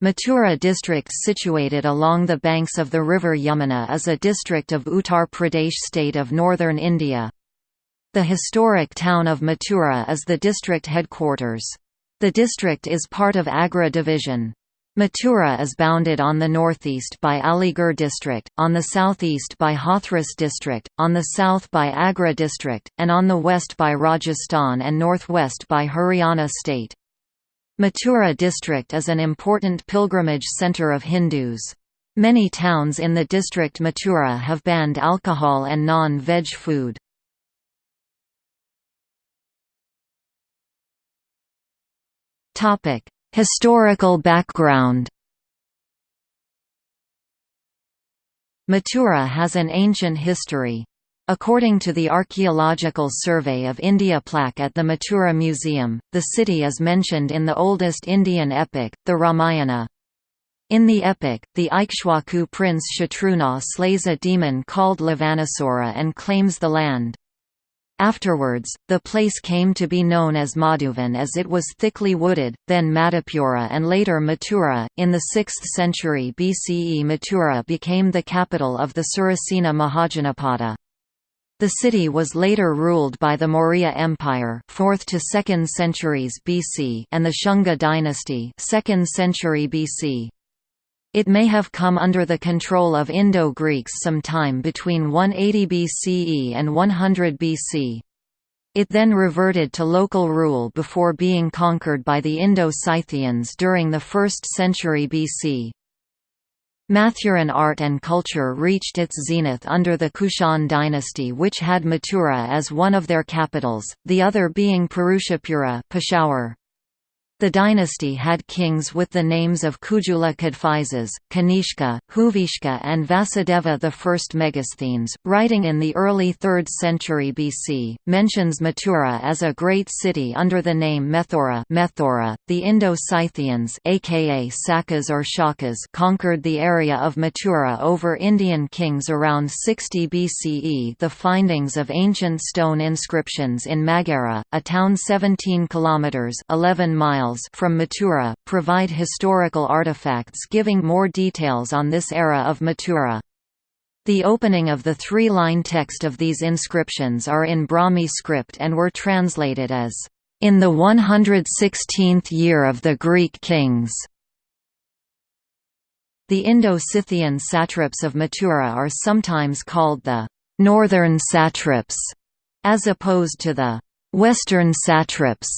Mathura district situated along the banks of the river Yamuna is a district of Uttar Pradesh state of northern India. The historic town of Mathura is the district headquarters. The district is part of Agra division. Mathura is bounded on the northeast by Aligarh district, on the southeast by Hathras district, on the south by Agra district, and on the west by Rajasthan and northwest by Haryana state. Mathura district is an important pilgrimage centre of Hindus. Many towns in the district Mathura have banned alcohol and non-veg food. Historical background Mathura has an ancient history. According to the Archaeological Survey of India plaque at the Mathura Museum, the city is mentioned in the oldest Indian epic, the Ramayana. In the epic, the Ikshwaku prince Shatrughna slays a demon called Lavanasura and claims the land. Afterwards, the place came to be known as Madhuvan as it was thickly wooded, then Madhupura and later Mathura. In the 6th century BCE Mathura became the capital of the Surasena Mahajanapada. The city was later ruled by the Maurya Empire 4th to 2nd centuries BC and the Shunga dynasty 2nd century BC. It may have come under the control of Indo-Greeks sometime between 180 BCE and 100 BC. It then reverted to local rule before being conquered by the Indo-Scythians during the 1st century BC. Mathuran art and culture reached its zenith under the Kushan dynasty which had Mathura as one of their capitals, the other being Purushapura Peshawar. The dynasty had kings with the names of Kujula Kadphises, Kanishka, Huvishka and Vasudeva I. Megasthenes, writing in the early 3rd century BC, mentions Mathura as a great city under the name Methora Methora. .The Indo-Scythians aka Sakas or Shakas conquered the area of Mathura over Indian kings around 60 BCE The findings of ancient stone inscriptions in Maghera, a town 17 kilometers 11 miles from Mathura, provide historical artifacts giving more details on this era of Mathura. The opening of the three-line text of these inscriptions are in Brahmi script and were translated as, "...in the 116th year of the Greek kings." The Indo-Scythian satraps of Mathura are sometimes called the «northern satraps», as opposed to the «western satraps»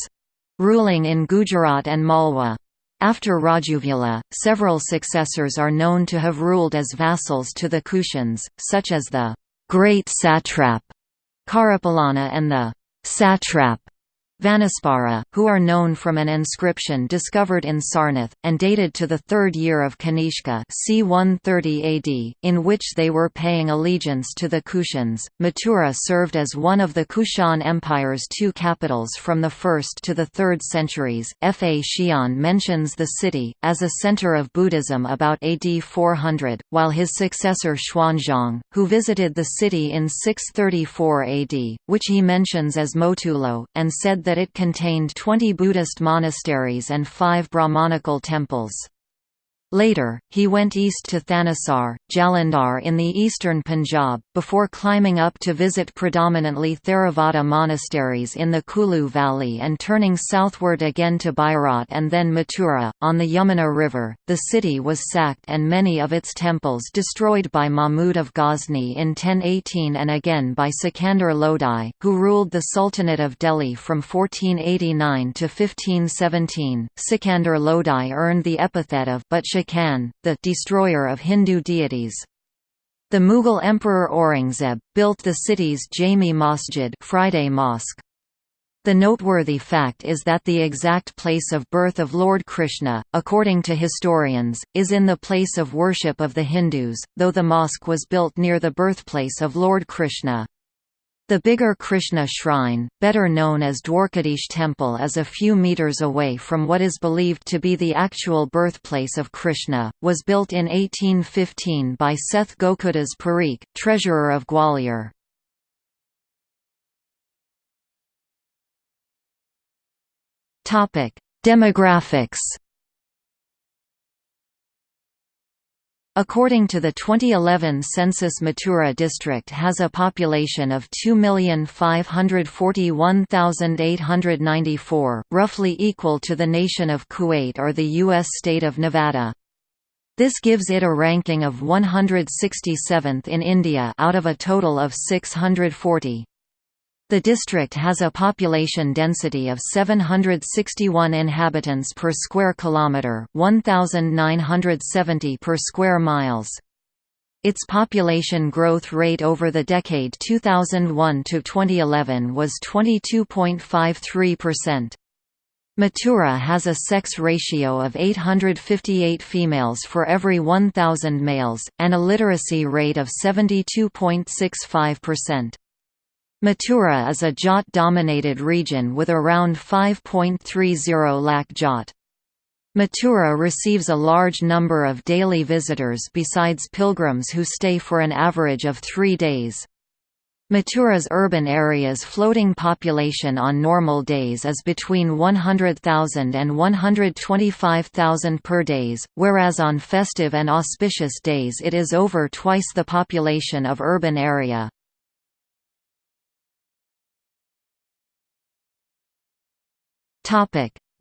ruling in Gujarat and Malwa. After Rajuvula, several successors are known to have ruled as vassals to the Kushans, such as the great satrap Kharapallana and the satrap Vanaspara, who are known from an inscription discovered in Sarnath, and dated to the third year of Kanishka c. 130 AD, in which they were paying allegiance to the Kushans. Mathura served as one of the Kushan Empire's two capitals from the 1st to the 3rd centuries. Faxian mentions the city, as a center of Buddhism about AD 400, while his successor Xuanzang, who visited the city in 634 AD, which he mentions as Motulo, and said that that it contained 20 Buddhist monasteries and five Brahmanical temples. Later, he went east to Thanesar, Jalandhar in the eastern Punjab, before climbing up to visit predominantly Theravada monasteries in the Kulu Valley and turning southward again to Bairat and then Mathura. On the Yamuna River, the city was sacked and many of its temples destroyed by Mahmud of Ghazni in 1018 and again by Sikandar Lodi, who ruled the Sultanate of Delhi from 1489 to 1517. Sikandar Lodi earned the epithet of but The destroyer of Hindu deities. The Mughal Emperor Aurangzeb, built the city's Jami Masjid Friday Mosque. The noteworthy fact is that the exact place of birth of Lord Krishna, according to historians, is in the place of worship of the Hindus, though the mosque was built near the birthplace of Lord Krishna. The bigger Krishna shrine, better known as Dwarkadish Temple is a few meters away from what is believed to be the actual birthplace of Krishna, was built in 1815 by Seth Gokuldas Parikh, treasurer of Gwalior. Demographics According to the 2011 census Mathura district has a population of 2,541,894, roughly equal to the nation of Kuwait or the U.S. state of Nevada. This gives it a ranking of 167th in India out of a total of 640. The district has a population density of 761 inhabitants per square kilometre 1,970 per square miles. Its population growth rate over the decade 2001 to 2011 was 22.53%. Mathura has a sex ratio of 858 females for every 1,000 males, and a literacy rate of 72.65%. Mathura is a Jat-dominated region with around 5.30 lakh Jat. Mathura receives a large number of daily visitors besides pilgrims who stay for an average of three days. Mathura's urban area's floating population on normal days is between 100,000 and 125,000 per days, whereas on festive and auspicious days it is over twice the population of urban area.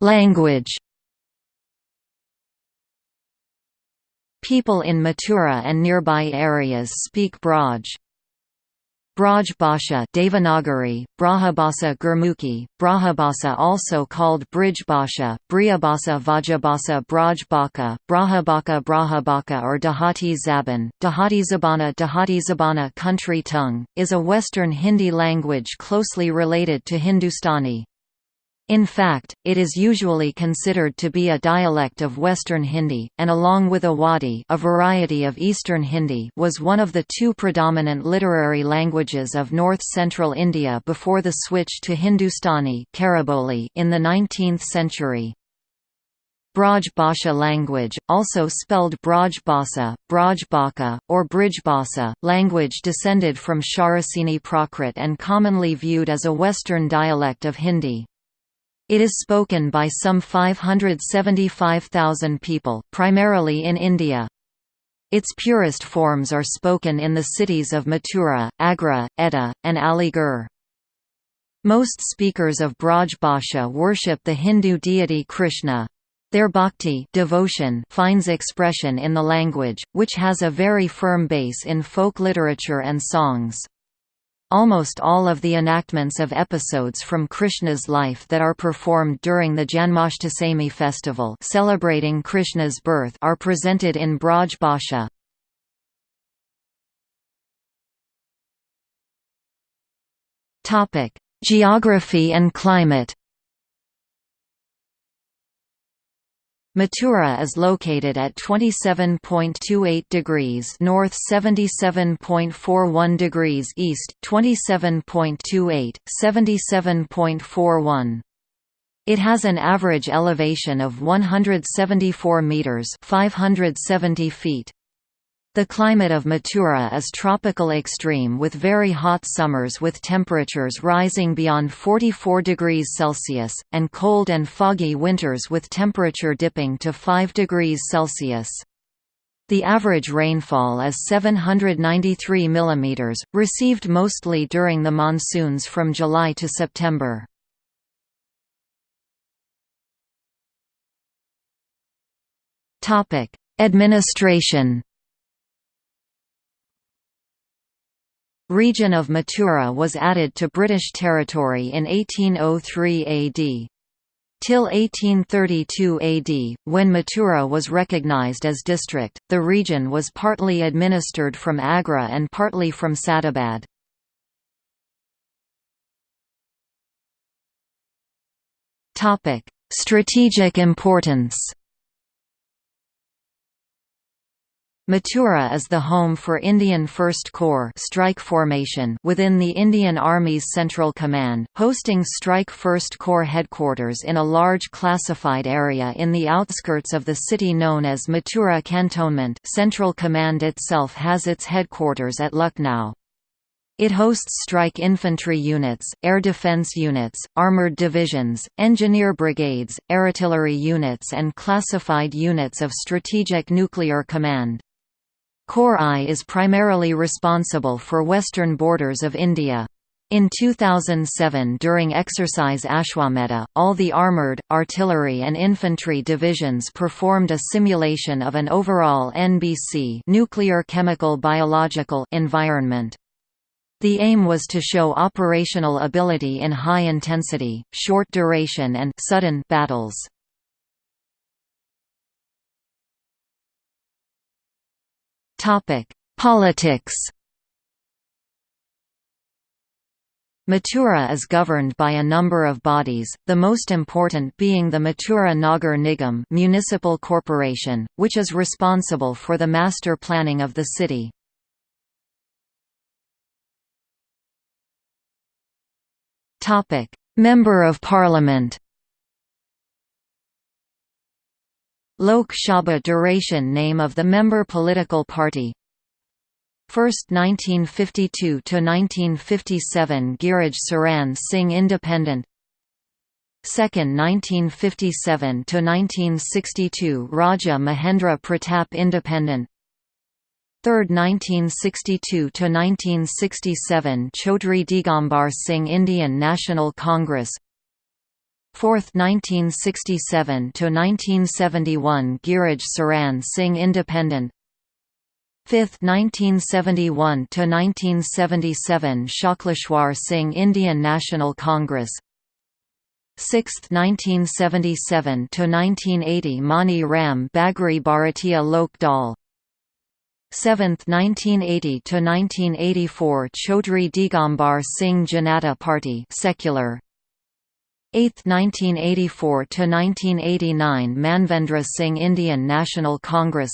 Language People in Mathura and nearby areas speak Braj. Braj Bhasha Devanagari, Brahbhasa Gurmukhi, Brahbhasa also called Brij Bhasha, Briyabhasa Vajabhasa Braj Baka, Brahbaka Brahbaka or Dehati Zaban, Dehati Zabana Dehati Zabana country tongue, is a Western Hindi language closely related to Hindustani. In fact, it is usually considered to be a dialect of Western Hindi, and along with Awadhi a variety of Eastern Hindi was one of the two predominant literary languages of north-central India before the switch to Hindustani in the 19th century. Braj Bhasha language, also spelled Braj Bhasa, Braj Baka, or Bhasa, language descended from Shauraseni Prakrit and commonly viewed as a Western dialect of Hindi. It is spoken by some 575,000 people, primarily in India. Its purest forms are spoken in the cities of Mathura, Agra, Etah, and Aligarh. Most speakers of Braj Bhasha worship the Hindu deity Krishna. Their bhakti devotion finds expression in the language, which has a very firm base in folk literature and songs. Almost all of the enactments of episodes from Krishna's life that are performed during the Janmashtami festival celebrating Krishna's birth are presented in Braj Bhasha. Geography and climate Mathura is located at 27.28 degrees north 77.41 degrees east 27.28, 77.41. It has an average elevation of 174 meters 570 feet. The climate of Mathura is tropical extreme with very hot summers with temperatures rising beyond 44 degrees Celsius, and cold and foggy winters with temperature dipping to 5 degrees Celsius. The average rainfall is 793 mm, received mostly during the monsoons from July to September. Administration region of Mathura was added to British territory in 1803 AD. Till 1832 AD, when Mathura was recognised as district, the region was partly administered from Agra and partly from Sadabad. Strategic importance Mathura is the home for Indian First Corps strike formation within the Indian Army's Central Command, hosting Strike First Corps headquarters in a large classified area in the outskirts of the city known as Mathura Cantonment Central Command itself has its headquarters at Lucknow. It hosts strike infantry units, air defense units, armored divisions, engineer brigades, artillery units and classified units of Strategic Nuclear Command. Corps I is primarily responsible for western borders of India. In 2007 during Exercise Ashwamedha, all the armoured, artillery and infantry divisions performed a simulation of an overall NBC nuclear chemical biological environment. The aim was to show operational ability in high intensity, short duration and sudden battles. Politics Mathura is governed by a number of bodies, the most important being the Mathura Nagar Nigam municipal corporation, which is responsible for the master planning of the city. Member of Parliament Lok Sabha duration name of the member political party. First 1952–1957 Giraj Saran Singh Independent. Second 1957–1962 Raja Mahendra Pratap Independent. Third 1962–1967 Chaudhry Digambar Singh Indian National Congress Fourth 1967–1971 Giraj Saran Singh Independent. 5th 1971 to 1977 Shakleshwar Singh Indian National Congress. 6th 1977 to 1980 Mani Ram Bagri Bharatiya Lok Dal. 7th 1980 to 1984 Chaudhry Digambar Singh Janata Party secular 8th 1984 to 1989 Manvendra Singh Indian National Congress.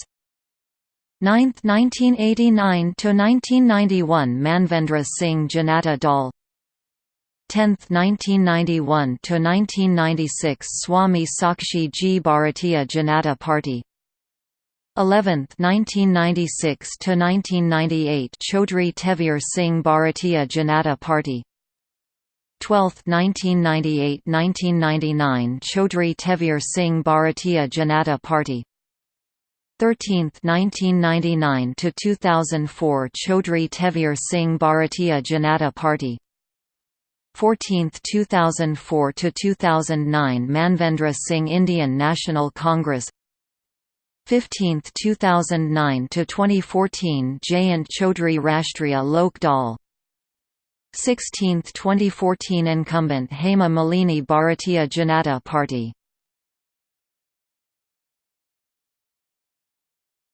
9th 1989–1991 Manvendra Singh Janata Dal. 10th 1991–1996 Swami Sakshi Ji Bharatiya Janata Party. 11th 1996–1998 Chaudhry Tejvir Singh Bharatiya Janata Party 12th 1998–1999 Chaudhry Tejvir Singh Bharatiya Janata Party. 13th 1999 to 2004 Chaudhry Tejvir Singh Bharatiya Janata Party. 14th 2004 to 2009 Manvendra Singh Indian National Congress. 15th 2009 to 2014 Jayant Chaudhry Rashtriya Lok Dal 16th 2014 incumbent Hema Malini Bharatiya Janata Party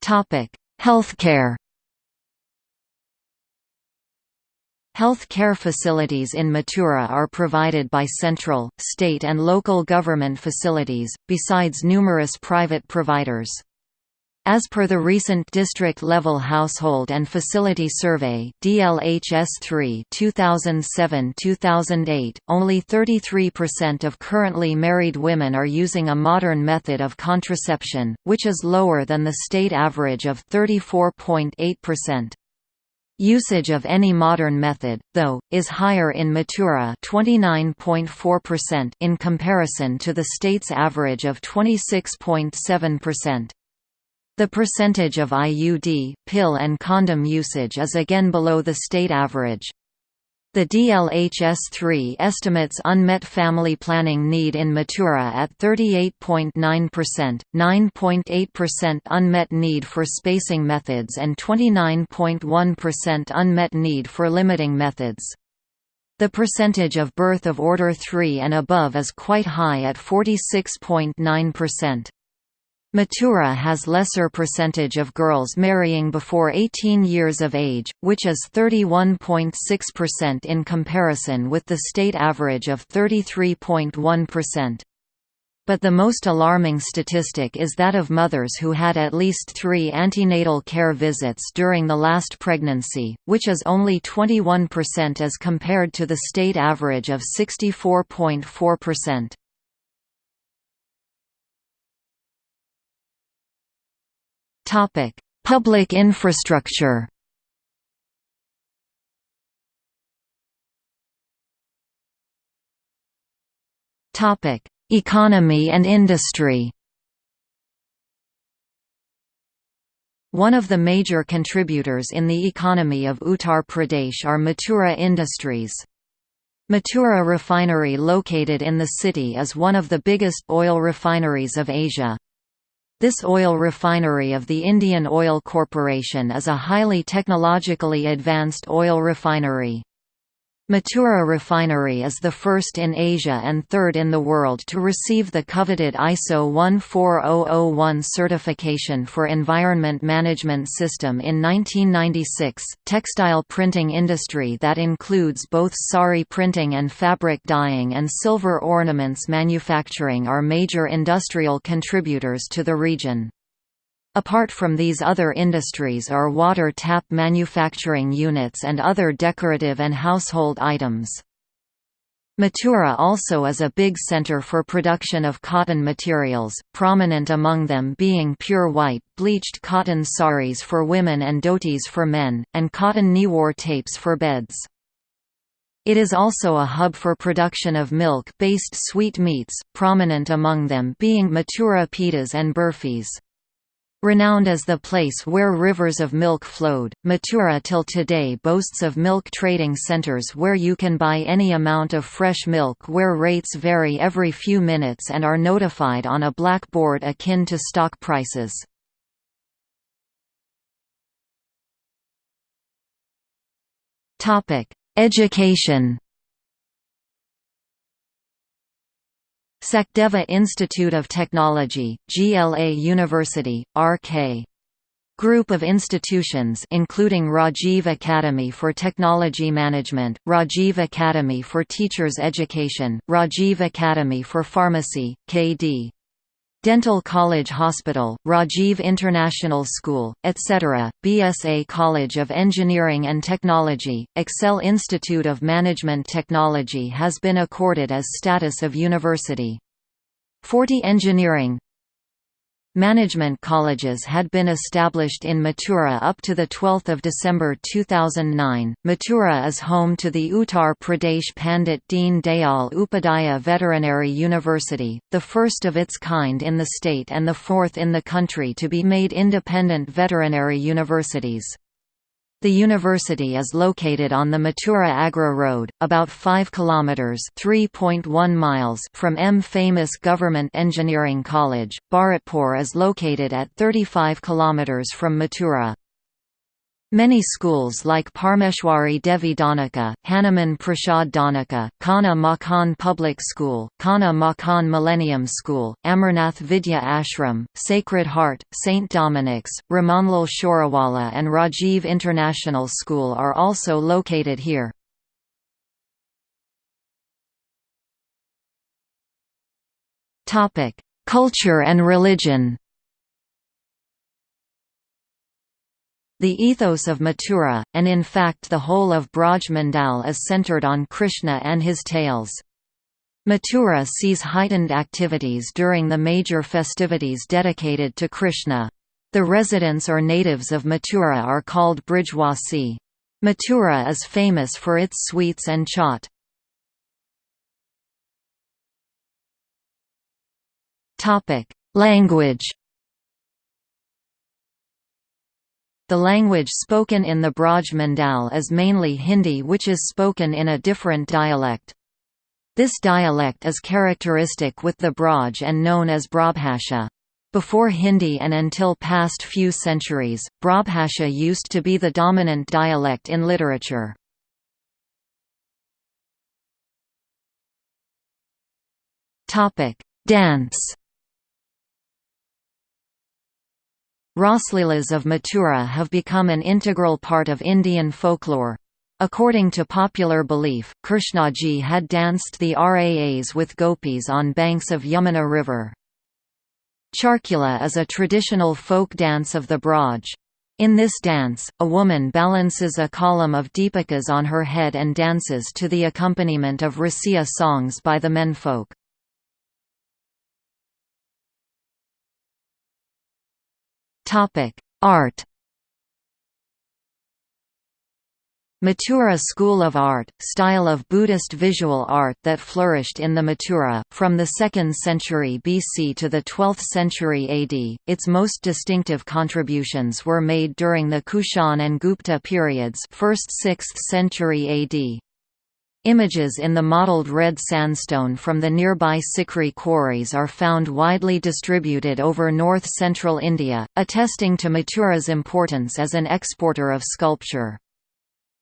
Topic: Healthcare Health care facilities in Mathura are provided by central, state and local government facilities, besides numerous private providers. As per the recent district-level household and facility survey DLHS3 2007-2008, only 33% of currently married women are using a modern method of contraception, which is lower than the state average of 34.8%. Usage of any modern method, though, is higher in Mathura 29.4% in comparison to the state's average of 26.7%. The percentage of IUD, pill and condom usage is again below the state average. The DLHS-3 estimates unmet family planning need in Mathura at 38.9%, 9.8% unmet need for spacing methods and 29.1% unmet need for limiting methods. The percentage of birth of order 3 and above is quite high at 46.9%. Mathura has lesser percentage of girls marrying before 18 years of age, which is 31.6% in comparison with the state average of 33.1%. But the most alarming statistic is that of mothers who had at least three antenatal care visits during the last pregnancy, which is only 21% as compared to the state average of 64.4%. Topic: Public infrastructure. Topic: Economy and industry. One of the major contributors in the economy of Uttar Pradesh are Mathura Industries. Mathura refinery located in the city is one of the biggest oil refineries of Asia. This oil refinery of the Indian Oil Corporation is a highly technologically advanced oil refinery. Mathura Refinery is the first in Asia and third in the world to receive the coveted ISO 14001 certification for Environment Management System in 1996. Textile printing industry that includes both sari printing and fabric dyeing and silver ornaments manufacturing are major industrial contributors to the region. Apart from these other industries are water tap manufacturing units and other decorative and household items. Mathura also is a big center for production of cotton materials, prominent among them being pure white, bleached cotton saris for women and dhotis for men, and cotton newar tapes for beds. It is also a hub for production of milk-based sweet meats, prominent among them being Mathura pitas and burfis. Renowned as the place where rivers of milk flowed, Mathura till today boasts of milk trading centers where you can buy any amount of fresh milk where rates vary every few minutes and are notified on a blackboard akin to stock prices. Education Sachdeva Institute of Technology, GLA University, RK. Group of institutions including Rajiv Academy for Technology Management, Rajiv Academy for Teachers Education, Rajiv Academy for Pharmacy, KD. Dental College Hospital, Rajiv International School, etc., BSA College of Engineering and Technology, Excel Institute of Management Technology has been accorded as status of university. 40 engineering Management colleges had been established in Mathura up to 12 December 2009. Mathura is home to the Uttar Pradesh Pandit Deen Dayal Upadhyaya Veterinary University, the first of its kind in the state and the fourth in the country to be made independent veterinary universities. The university is located on the Mathura Agra Road, about 5 kilometers (3.1 miles) from M famous Government Engineering College. Bharatpur is located at 35 kilometers from Mathura. Many schools like Parmeshwari Devi Dhanuka, Hanuman Prasad Dhanuka, Kanha Makhan Public School, Kanha Makhan Millennium School, Amarnath Vidya Ashram, Sacred Heart, St. Dominic's, Ramanlal Shorawala and Rajiv International School are also located here. Culture and religion The ethos of Mathura, and in fact the whole of Brajmandal is centered on Krishna and his tales. Mathura sees heightened activities during the major festivities dedicated to Krishna. The residents or natives of Mathura are called Brijwasi. Mathura is famous for its sweets and chaat. Language The language spoken in the Braj Mandal is mainly Hindi which is spoken in a different dialect. This dialect is characteristic with the Braj and known as Brabhasha. Before Hindi and until past few centuries, Brabhasha used to be the dominant dialect in literature. Dance Rasleelas of Mathura have become an integral part of Indian folklore. According to popular belief, Krishnaji had danced the Raas with gopis on banks of Yamuna river. Charkula is a traditional folk dance of the Braj. In this dance, a woman balances a column of deepakas on her head and dances to the accompaniment of rasiya songs by the menfolk. Topic: Art. Mathura school of art, style of Buddhist visual art that flourished in the Mathura, from the 2nd century BC to the 12th century AD. Its most distinctive contributions were made during the Kushan and Gupta periods 1st 6th century AD. Images in the mottled red sandstone from the nearby Sikri quarries are found widely distributed over north-central India, attesting to Mathura's importance as an exporter of sculpture.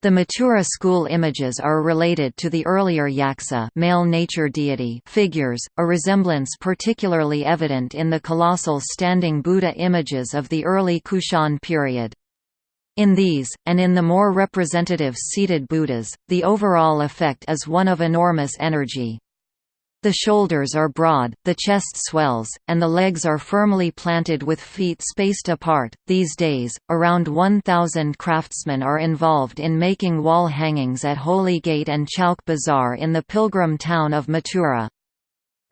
The Mathura school images are related to the earlier Yaksa male nature deity figures, a resemblance particularly evident in the colossal standing Buddha images of the early Kushan period. In these, and in the more representative seated Buddhas, the overall effect is one of enormous energy. The shoulders are broad, the chest swells, and the legs are firmly planted with feet spaced apart. These days, around 1,000 craftsmen are involved in making wall hangings at Holy Gate and Chowk Bazaar in the pilgrim town of Mathura.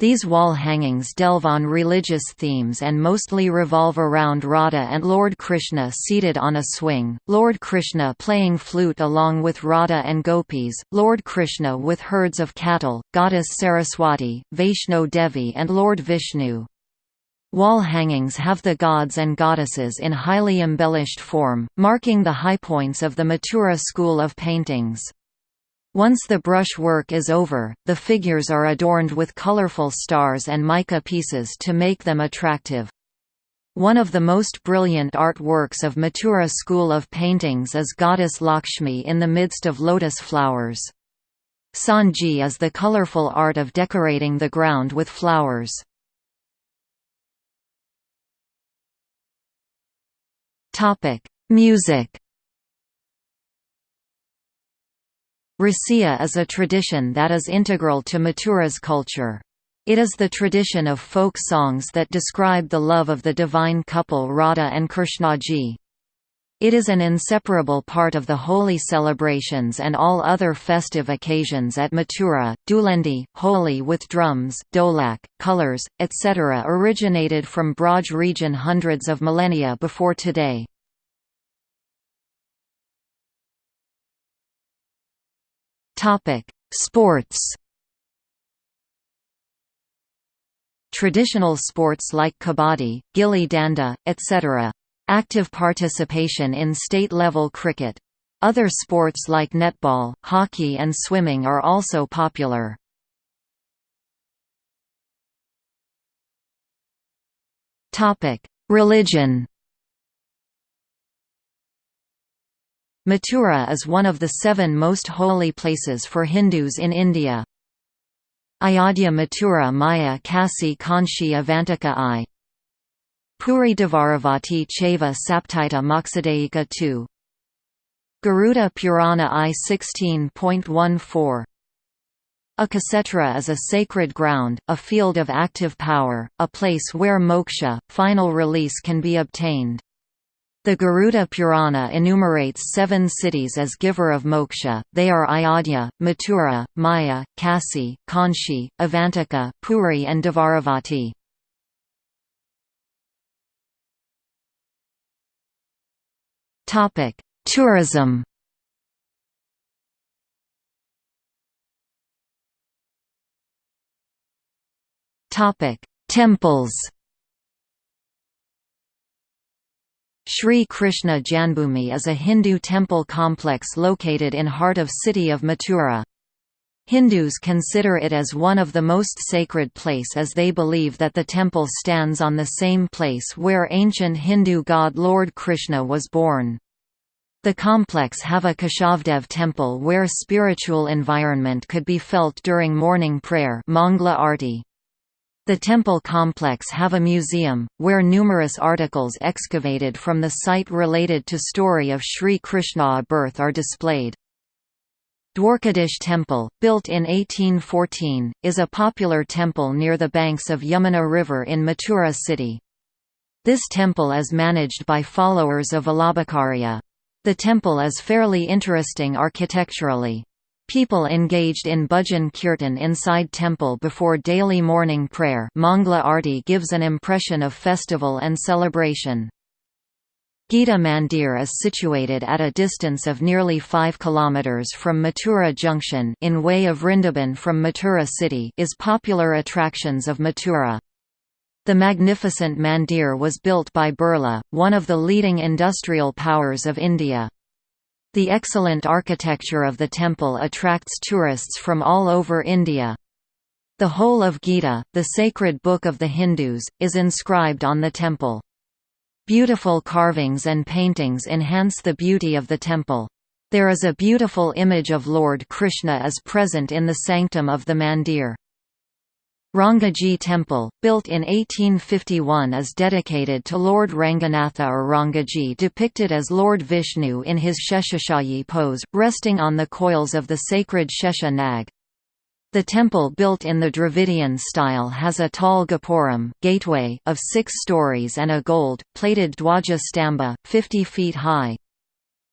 These wall hangings delve on religious themes and mostly revolve around Radha and Lord Krishna seated on a swing, Lord Krishna playing flute along with Radha and gopis, Lord Krishna with herds of cattle, Goddess Saraswati, Vaishno Devi and Lord Vishnu. Wall hangings have the gods and goddesses in highly embellished form, marking the high points of the Mathura school of paintings. Once the brush work is over, the figures are adorned with colorful stars and mica pieces to make them attractive. One of the most brilliant artworks of Mathura school of paintings is goddess Lakshmi in the midst of lotus flowers. Sanji is the colorful art of decorating the ground with flowers. Music Rasiya is a tradition that is integral to Mathura's culture. It is the tradition of folk songs that describe the love of the divine couple Radha and Krishnaji. It is an inseparable part of the Holi celebrations and all other festive occasions at Mathura. Dhulendi, Holi with drums, dholak, colors, etc. originated from Braj region hundreds of millennia before today. Topic: Sports. Traditional sports like kabaddi, gilli danda, etc. Active participation in state-level cricket. Other sports like netball, hockey and swimming are also popular. Religion Mathura is one of the seven most holy places for Hindus in India. Ayodhya Mathura Maya Kasi Kanchi Avantika I Puri Dvaravati Chaiva Saptita Moksadaika II Garuda Purana I 16.14 a Kshetra is a sacred ground, a field of active power, a place where moksha, final release can be obtained. The Garuda Purana enumerates seven cities as giver of moksha, they are Ayodhya, Mathura, Maya, Kasi, Kanchi, Avantika, Puri and Dvaravati. Tourism. Temples Sri Krishna Janmabhoomi is a Hindu temple complex located in heart of city of Mathura. Hindus consider it as one of the most sacred place as they believe that the temple stands on the same place where ancient Hindu god Lord Krishna was born. The complex have a Keshavdev temple where spiritual environment could be felt during morning prayer Mangla Arti. The temple complex have a museum, where numerous articles excavated from the site related to story of Sri Krishna birth are displayed. Dwarkadish Temple, built in 1814, is a popular temple near the banks of Yamuna River in Mathura city. This temple is managed by followers of Vallabhacharya. The temple is fairly interesting architecturally. People engaged in bhajan kirtan inside temple before daily morning prayer Mangla Arti gives an impression of festival and celebration. Gita Mandir is situated at a distance of nearly 5 km from Mathura Junction in way of Vrindaban from Mathura city is popular attractions of Mathura. The magnificent mandir was built by Birla, one of the leading industrial powers of India. The excellent architecture of the temple attracts tourists from all over India. The whole of Gita, the sacred book of the Hindus, is inscribed on the temple. Beautiful carvings and paintings enhance the beauty of the temple. There is a beautiful image of Lord Krishna as present in the sanctum of the mandir. Rangaji Temple, built in 1851 is dedicated to Lord Ranganatha or Rangaji depicted as Lord Vishnu in his Sheshashayi pose, resting on the coils of the sacred Shesha Nag. The temple built in the Dravidian style has a tall gopuram gateway of six stories and a gold-plated dwaja stamba, 50 feet high.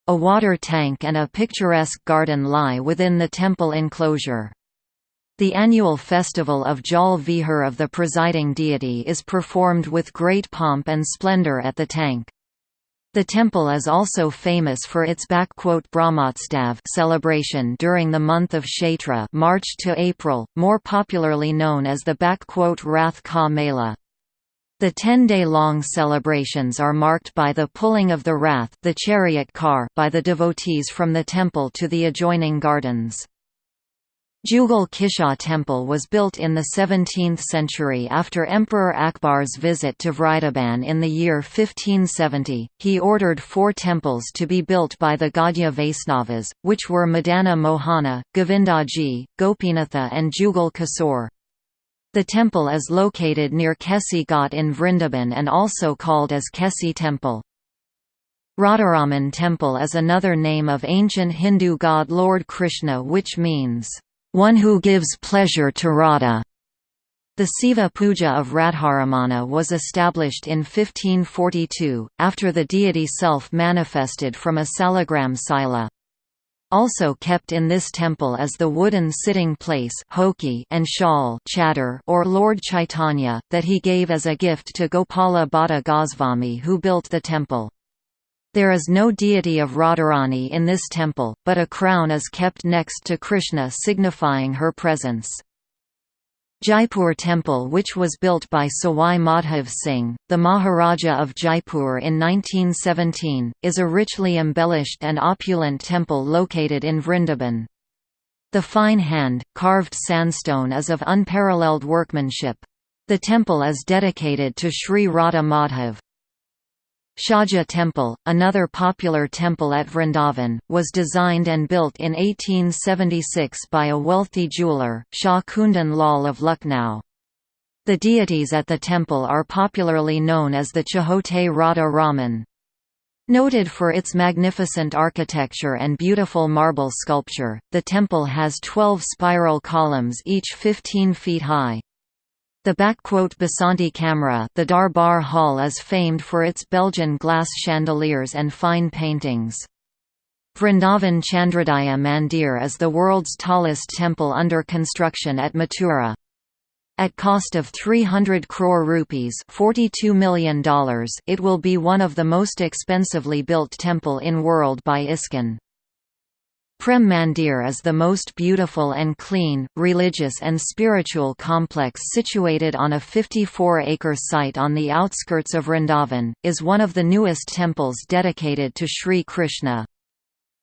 A water tank and a picturesque garden lie within the temple enclosure. The annual festival of Jal Vihar of the presiding deity is performed with great pomp and splendor at the tank. The temple is also famous for its Brahmotsav celebration during the month of Chaitra March to April, more popularly known as the Rath Ka Mela. The 10-day-long celebrations are marked by the pulling of the rath the chariot car by the devotees from the temple to the adjoining gardens. Jugal Kishore temple was built in the 17th century after Emperor Akbar's visit to Vrindaban in the year 1570. He ordered four temples to be built by the Gaudiya Vaisnavas, which were Madana Mohana, Govindaji, Gopinatha, and Jugal Kishore. The temple is located near Kesi Ghat in Vrindaban and also called as Kesi Temple. Radharaman Temple is another name of ancient Hindu god Lord Krishna which means one who gives pleasure to Radha. The Siva Puja of Radharamana was established in 1542, after the deity self-manifested from a salagram sila. Also kept in this temple is the wooden sitting place and shawl or Lord Chaitanya, that he gave as a gift to Gopala Bhatta Goswami who built the temple. There is no deity of Radharani in this temple, but a crown is kept next to Krishna signifying her presence. Jaipur Temple which was built by Sawai Madhav Singh, the Maharaja of Jaipur in 1917, is a richly embellished and opulent temple located in Vrindaban. The fine hand, carved sandstone is of unparalleled workmanship. The temple is dedicated to Sri Radha Madhav. Shahji Temple, another popular temple at Vrindavan, was designed and built in 1876 by a wealthy jeweller, Shah Kundan Lal of Lucknow. The deities at the temple are popularly known as the Chhote Radha Raman. Noted for its magnificent architecture and beautiful marble sculpture, the temple has 12 spiral columns each 15 feet high. The Basanti Kamra the Darbar Hall is famed for its Belgian glass chandeliers and fine paintings. Vrindavan Chandrodaya Mandir is the world's tallest temple under construction at Mathura. At cost of 300 crore rupees $42 million, it will be one of the most expensively built temple in world by ISKCON. Prem Mandir is the most beautiful and clean, religious and spiritual complex situated on a 54-acre site on the outskirts of Vrindavan, is one of the newest temples dedicated to Sri Krishna.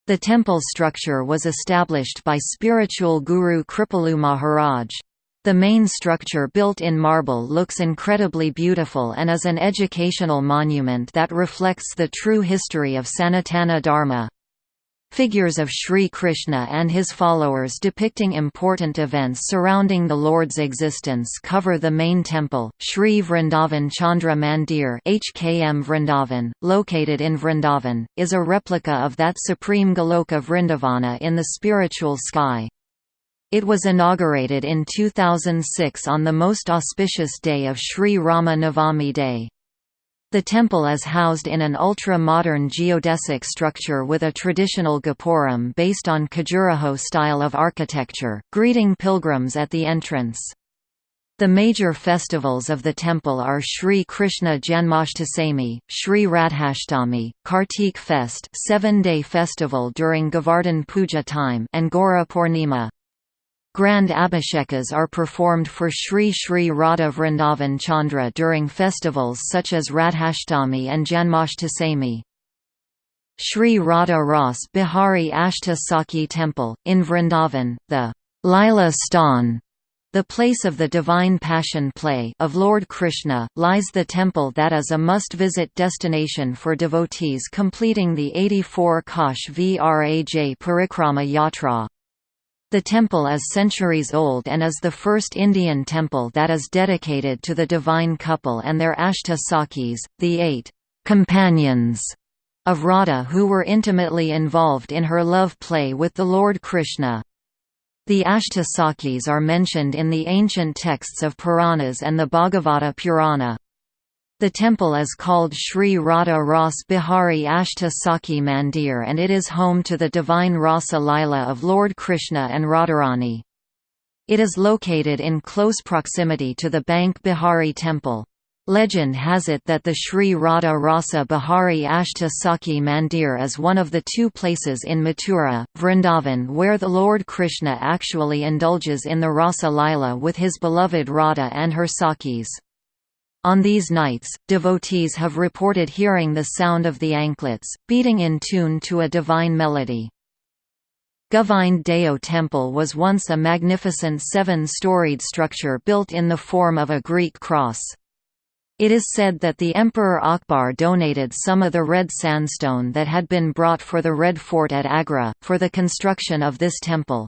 The temple structure was established by spiritual guru Kripalu Maharaj. The main structure built in marble looks incredibly beautiful and is an educational monument that reflects the true history of Sanatana Dharma. Figures of Sri Krishna and his followers depicting important events surrounding the Lord's existence cover the main temple, Sri Vrindavan Chandra Mandir HKM Vrindavan, located in Vrindavan, is a replica of that supreme Goloka Vrindavana in the spiritual sky. It was inaugurated in 2006 on the most auspicious day of Sri Rama Navami Day. The temple is housed in an ultra-modern geodesic structure with a traditional gopuram based on Khajuraho style of architecture, greeting pilgrims at the entrance. The major festivals of the temple are Sri Krishna Janmashtami, Sri Radhashtami, Kartik Fest seven-day festival during Govardhan Puja time and Gora Purnima. Grand abhishekas are performed for Sri Sri Radha Vrindavan Chandra during festivals such as Radhashtami and Janmashtami. Sri Radha Ras Bihari Ashta Sakhi Temple, in Vrindavan, the Lila Stan the place of the Divine Passion Play of Lord Krishna, lies the temple that is a must-visit destination for devotees completing the 84 Kosh Vraj Parikrama Yatra. The temple is centuries old and is the first Indian temple that is dedicated to the divine couple and their Ashta Sakhis, the eight companions of Radha who were intimately involved in her love play with the Lord Krishna. The Ashta are mentioned in the ancient texts of Puranas and the Bhagavata Purana. The temple is called Sri Radha Ras Bihari Ashta Sakhi Mandir and it is home to the divine Rasa Lila of Lord Krishna and Radharani. It is located in close proximity to the Banke Bihari temple. Legend has it that the Sri Radha Rasa Bihari Ashta Sakhi Mandir is one of the two places in Mathura, Vrindavan where the Lord Krishna actually indulges in the Rasa Lila with his beloved Radha and her Sakhis. On these nights, devotees have reported hearing the sound of the anklets, beating in tune to a divine melody. Govind Deo Temple was once a magnificent seven-storied structure built in the form of a Greek cross. It is said that the Emperor Akbar donated some of the red sandstone that had been brought for the Red Fort at Agra, for the construction of this temple.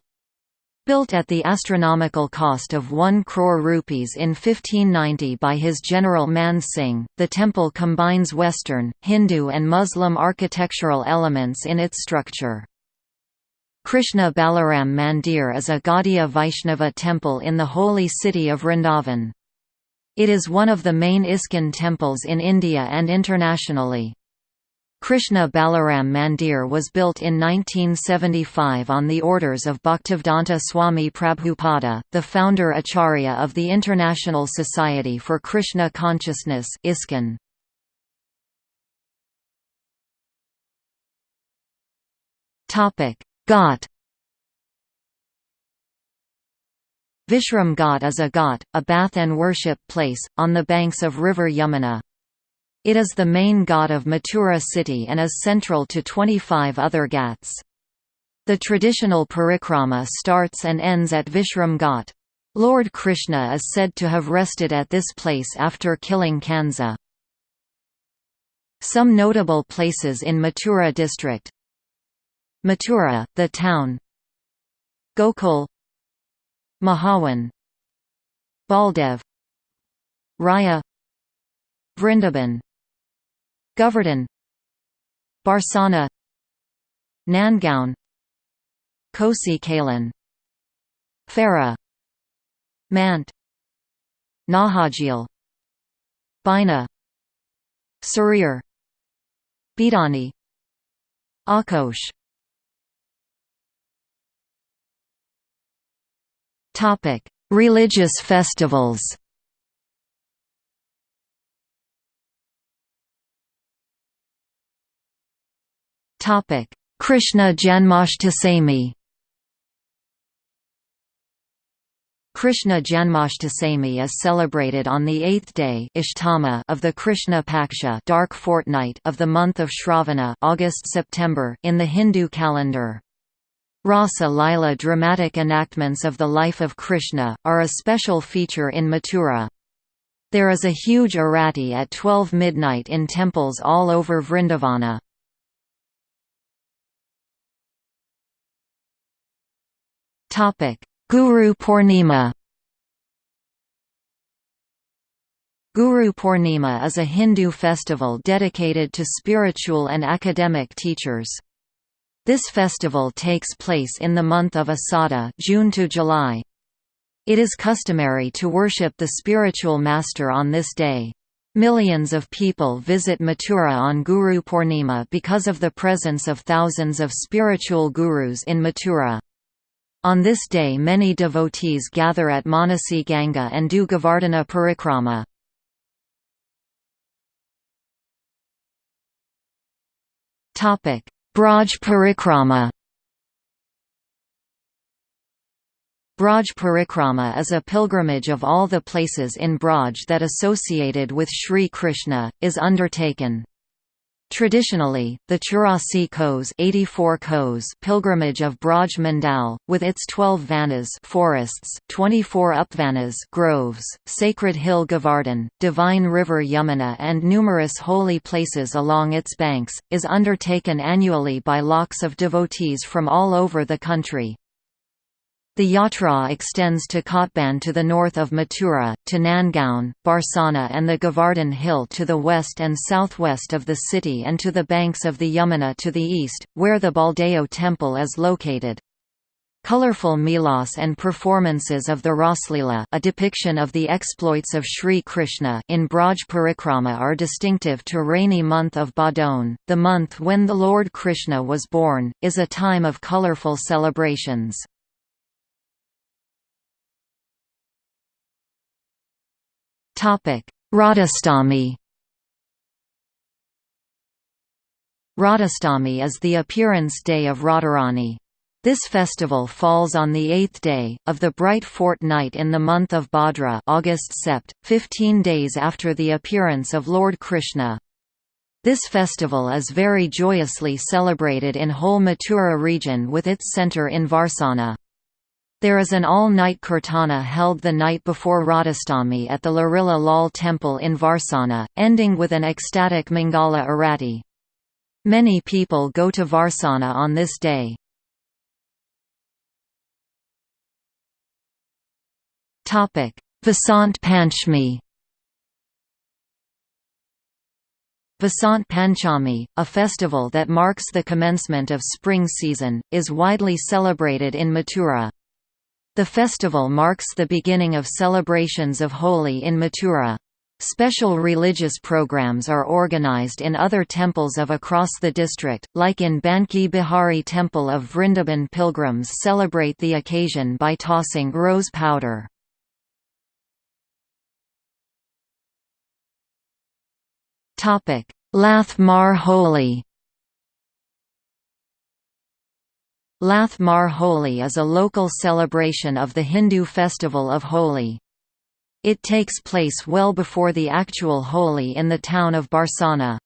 Built at the astronomical cost of 1 crore rupees in 1590 by his general Man Singh, the temple combines Western, Hindu and Muslim architectural elements in its structure. Krishna Balaram Mandir is a Gaudiya Vaishnava temple in the holy city of Vrindavan. It is one of the main ISKCON temples in India and internationally. Krishna Balaram Mandir was built in 1975 on the orders of Bhaktivedanta Swami Prabhupada, the founder Acharya of the International Society for Krishna Consciousness ISKCON. Ghat Vishram Ghat is a ghat, a bath and worship place, on the banks of river Yamuna. It is the main ghat of Mathura city and is central to 25 other ghats. The traditional parikrama starts and ends at Vishram Ghat. Lord Krishna is said to have rested at this place after killing Kansa. Some notable places in Mathura district. Mathura, the town. Gokul. Mahawan. Baldev. Raya. Vrindaban Govardhan. Barsana. Nandgaon Kosi Kalan Farah. Mant. Naujhil Bina Surir Bidani. Akosh Religious festivals. Topic: Krishna Janmashtami. Krishna Janmashtami is celebrated on the eighth day Ashtami of the Krishna Paksha dark fortnight of the month of Shravana August-September in the Hindu calendar. Rasa Lila dramatic enactments of the life of Krishna, are a special feature in Mathura. There is a huge arati at 12 midnight in temples all over Vrindavana. Guru Purnima Guru Purnima is a Hindu festival dedicated to spiritual and academic teachers. This festival takes place in the month of Asada June to July. It is customary to worship the spiritual master on this day. Millions of people visit Mathura on Guru Purnima because of the presence of thousands of spiritual gurus in Mathura. On this day many devotees gather at Manasi Ganga and do Govardhana Parikrama. Braj Parikrama Braj Parikrama is a pilgrimage of all the places in Braj that associated with Sri Krishna, is undertaken. Traditionally, the Churasi Kos, 84 Kos pilgrimage of Braj Mandal, with its 12 vanas forests, 24 upvanas groves, sacred hill Govardhan, divine river Yamuna and numerous holy places along its banks, is undertaken annually by lakhs of devotees from all over the country. The yatra extends to Kotban to the north of Mathura, to Nandgaon, Barsana and the Govardhan Hill to the west and southwest of the city and to the banks of the Yamuna to the east, where the Baldeo temple is located. Colorful milas and performances of the Raslila a depiction of the exploits of Sri Krishna in Braj Parikrama are distinctive to rainy month of Bhadon, the month when the Lord Krishna was born, is a time of colorful celebrations. Radhastami Radhastami is the appearance day of Radharani. This festival falls on the eighth day, of the bright fortnight in the month of Bhadra August sept, 15 days after the appearance of Lord Krishna. This festival is very joyously celebrated in whole Mathura region with its centre in Varsana. There is an all-night kirtana held the night before Radhastami at the Larila Lal temple in Varsana, ending with an ecstatic Mangala Arati. Many people go to Varsana on this day. Vasant Panchami Vasant Panchami, a festival that marks the commencement of spring season, is widely celebrated in Mathura. The festival marks the beginning of celebrations of Holi in Mathura. Special religious programs are organized in other temples of across the district, like in Banke Bihari Temple of Vrindaban pilgrims celebrate the occasion by tossing rose powder. Lath Mar Holi Lath Mar Holi is a local celebration of the Hindu festival of Holi. It takes place well before the actual Holi in the town of Barsana.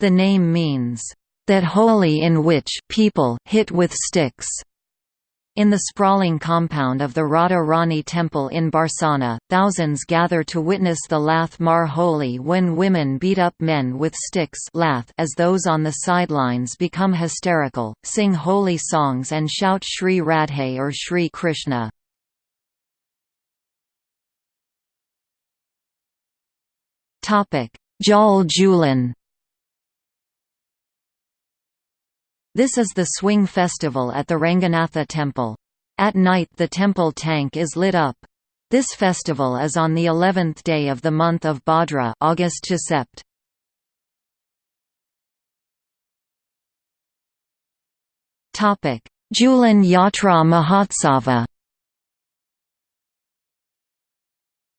The name means, "...that Holi in which people hit with sticks." In the sprawling compound of the Radha Rani temple in Barsana, thousands gather to witness the Lath Mar Holi when women beat up men with sticks lath as those on the sidelines become hysterical, sing holy songs and shout Sri Radhe or Sri Krishna. Jal Julan This is the swing festival at the Ranganatha temple. At night the temple tank is lit up. This festival is on the 11th day of the month of Bhadra August to Sept. Julan Yatra Mahotsava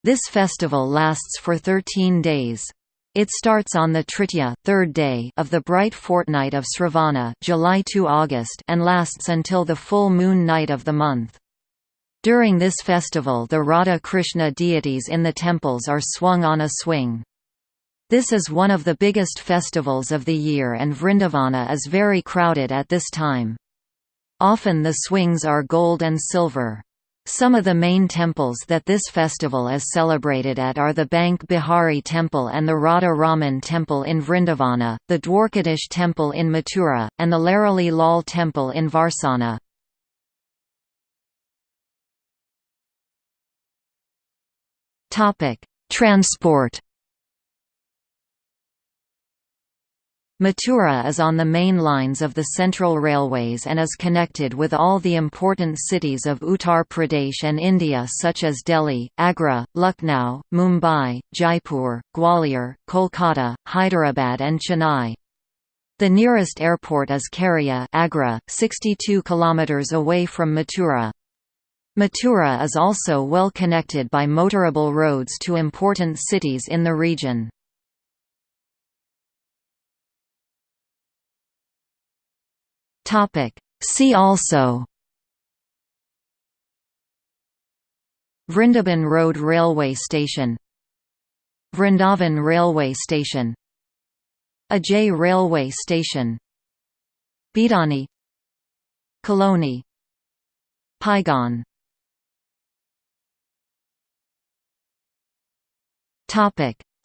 This festival lasts for 13 days. It starts on the Tritiya third day of the bright fortnight of Sravana July to August and lasts until the full moon night of the month. During this festival the Radha Krishna deities in the temples are swung on a swing. This is one of the biggest festivals of the year and Vrindavana is very crowded at this time. Often the swings are gold and silver. Some of the main temples that this festival is celebrated at are the Banke Bihari Temple and the Radha Raman Temple in Vrindavana, the Dwarkadish Temple in Mathura, and the Larali Lal Temple in Varsana. Transport Mathura is on the main lines of the Central Railways and is connected with all the important cities of Uttar Pradesh and India such as Delhi, Agra, Lucknow, Mumbai, Jaipur, Gwalior, Kolkata, Hyderabad and Chennai. The nearest airport is Kheria Agra, 62 km away from Mathura. Mathura is also well connected by motorable roads to important cities in the region. See also. Vrindaban Road Railway Station. Vrindavan Railway Station. Ajay Railway Station. Bidani. Coloni Paigon.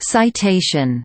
Citation